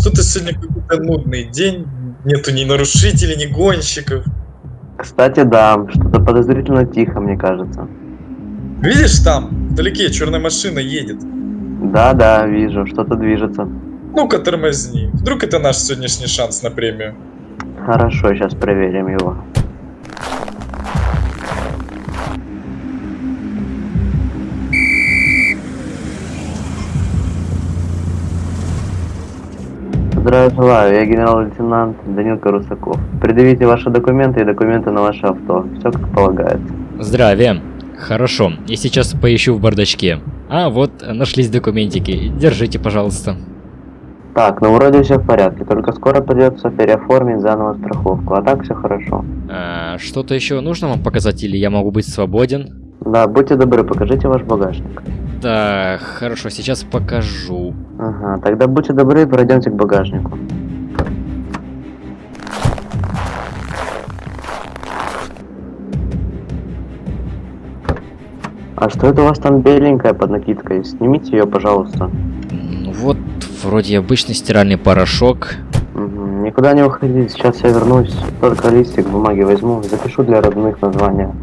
Что-то сегодня какой-то нудный день. Нету ни нарушителей, ни гонщиков. Кстати, да, что-то подозрительно тихо, мне кажется. Видишь там, вдалеке черная машина едет. Да-да, вижу, что-то движется. Ну-ка тормозни. Вдруг это наш сегодняшний шанс на премию. Хорошо, сейчас проверим его. Здравия желаю, я генерал-лейтенант Данилка Русаков. Предъявите ваши документы и документы на ваше авто. Все как полагается. Здравия. Хорошо, я сейчас поищу в бардачке. А, вот, нашлись документики. Держите, пожалуйста. Так, ну вроде все в порядке, только скоро придется переоформить заново страховку, а так все хорошо. А, Что-то еще нужно вам показать или я могу быть свободен? Да, будьте добры, покажите ваш багажник. Так, хорошо, сейчас покажу. Ага, тогда будьте добры, пройдемте к багажнику. А что это у вас там беленькая под накидкой? Снимите ее, пожалуйста. Ну вот, вроде обычный стиральный порошок. Мгм, Никуда не уходите, сейчас я вернусь. Только листик бумаги возьму, запишу для родных названия.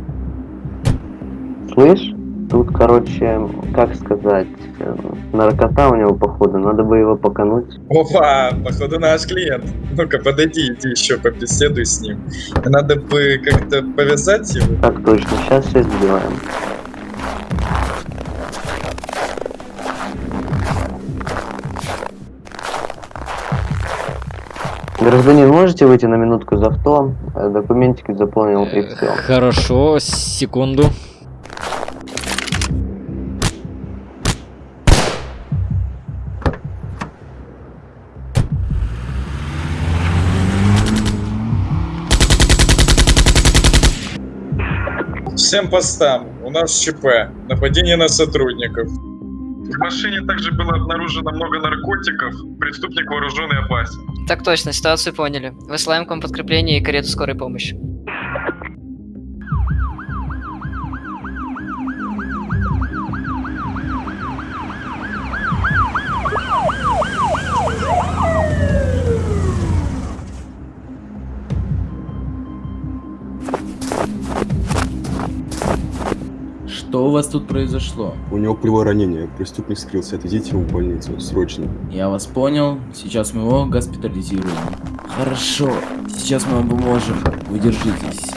Слышь? Тут, короче, как сказать, э, наркота у него, походу, надо бы его покануть. Опа, походу наш клиент. Ну-ка, подойди, иди еще побеседуй с ним. Надо бы как-то повязать его. Так точно, сейчас все сделаем. Гражданин, можете выйти на минутку из авто? Э, Документики заполнил и все. Хорошо, секунду. Всем постам. У нас ЧП. Нападение на сотрудников. В машине также было обнаружено много наркотиков. Преступник вооружен и опасен. Так точно, ситуацию поняли. Высылаем к вам подкрепление и карету скорой помощи. У вас тут произошло? У него пулевое ранение, преступник скрылся, отвезите его в больницу, срочно. Я вас понял, сейчас мы его госпитализируем. Хорошо, сейчас мы вам поможем. Вы держитесь.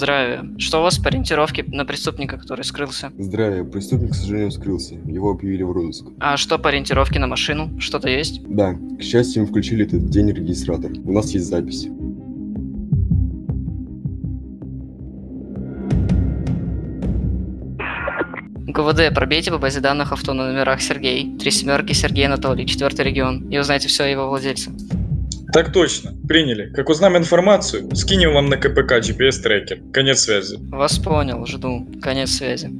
Здравия. Что у вас по ориентировке на преступника, который скрылся? Здравия, преступник, к сожалению, скрылся. Его объявили в розыск. А что по ориентировке на машину? Что-то есть? Да, к счастью, мы включили этот день регистратор. У нас есть запись. ГВД, пробейте по базе данных авто на номерах Сергей. Три семерки Сергей Анатолий, четвертый регион. И узнайте все о его владельце. Так точно. Приняли. Как узнаем информацию, скинем вам на КПК GPS-трекер. Конец связи. Вас понял, жду. Конец связи.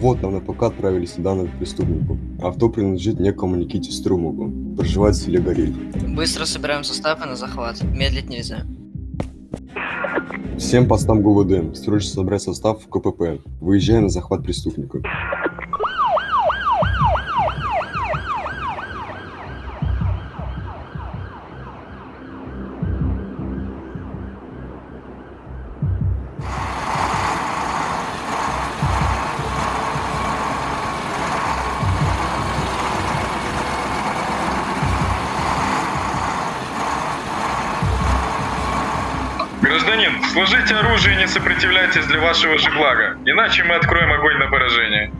Вот нам на ПК отправились данные преступнику. Авто принадлежит некому Никите Струмову. Проживает в селе Горель. Быстро собираем составы на захват. Медлить нельзя. Всем постам ГУВД. Срочно собрать состав в КПП. Выезжаем на захват преступника. Гражданин, сложите оружие и не сопротивляйтесь для вашего же блага, иначе мы откроем огонь на поражение.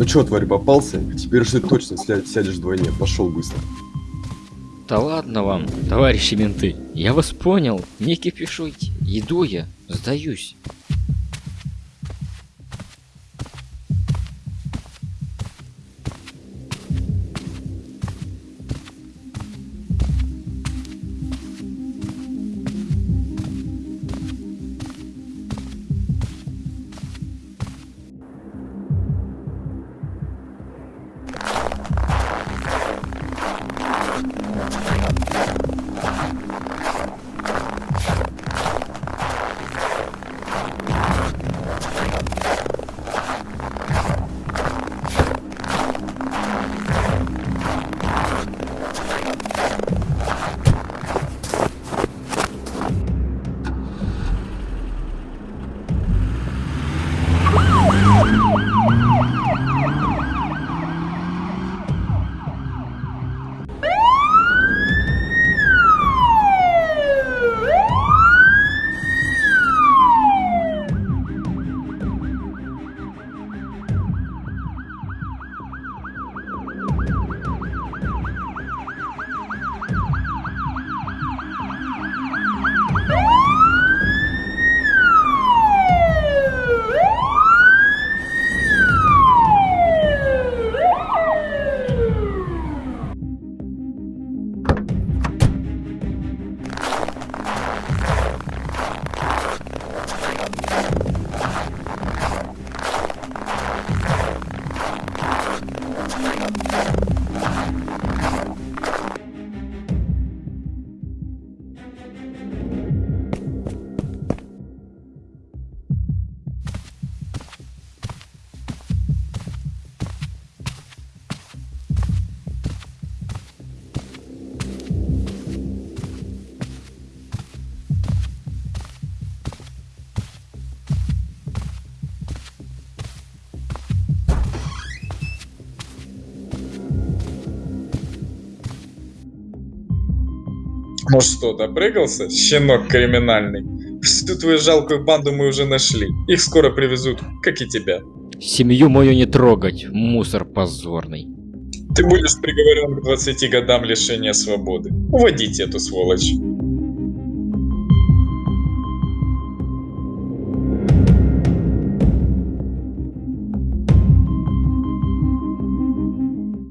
Ну чё, тварь, попался? Теперь же ты точно ся- сядешь вдвойне. Пошел быстро. Да ладно вам, товарищи менты. Я вас понял. Не кипишуйте. Иду я. Сдаюсь. Ну что, допрыгался, щенок криминальный? Всю твою жалкую банду мы уже нашли. Их скоро привезут, как и тебя. Семью мою не трогать, мусор позорный. Ты будешь приговорен к 20 годам лишения свободы. Уводите эту сволочь.